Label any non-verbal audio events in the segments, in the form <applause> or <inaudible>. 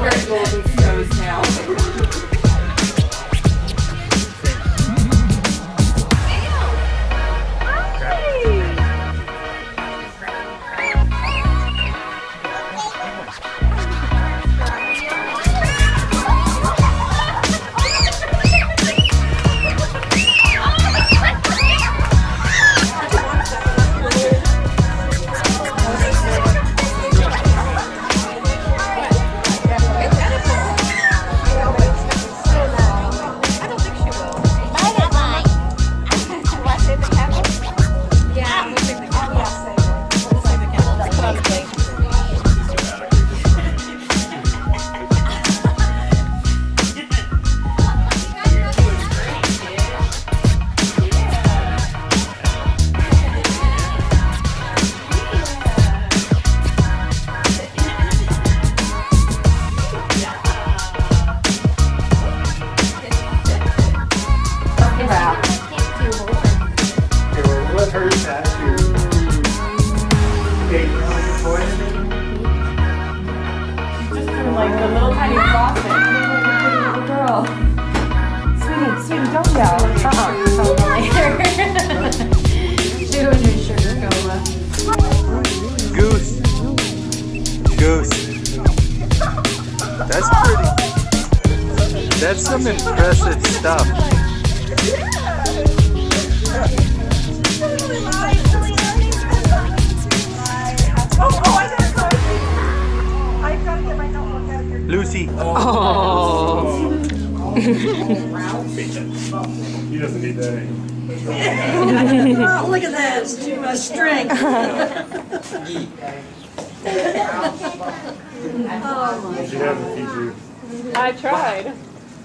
We're some impressive stuff. Lucy. Oh. He doesn't need that anymore. Oh, look at that, it's too much strength. <laughs> You should have the feature. I tried.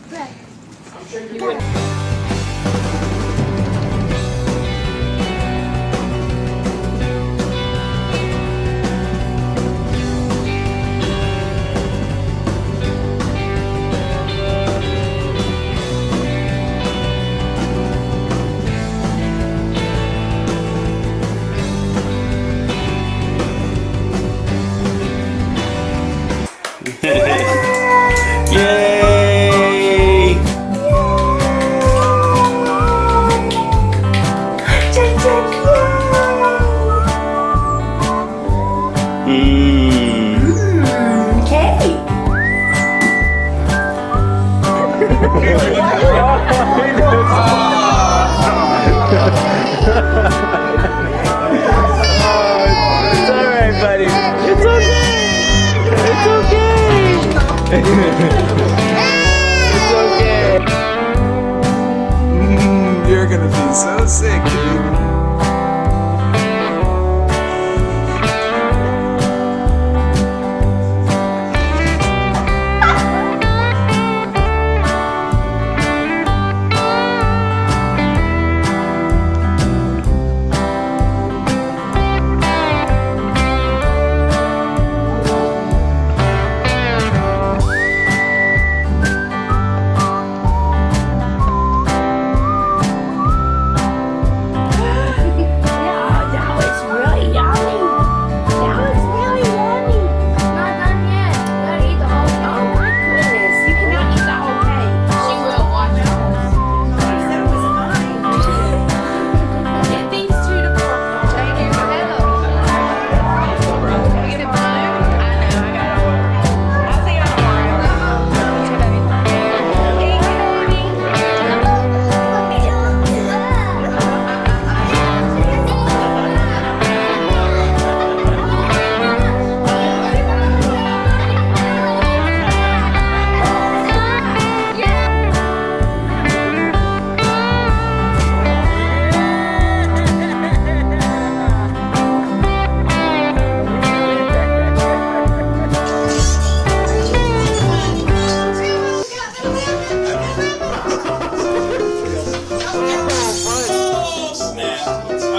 对。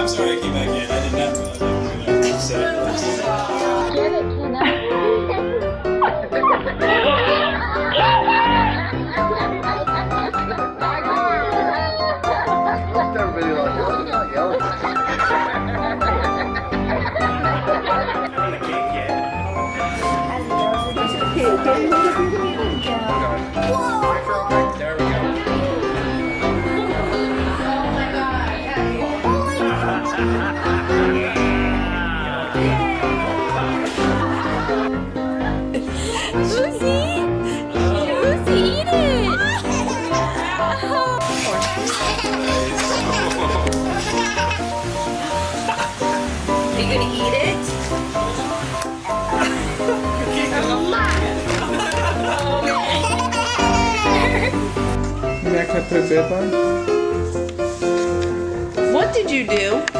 I'm sorry I came back in. I didn't have to. I didn't say it. On the gonna eat it? Jak na prebeba? What did you do?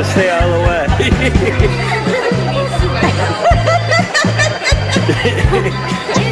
just stay out of the way. <laughs>